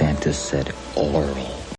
Santa said oral.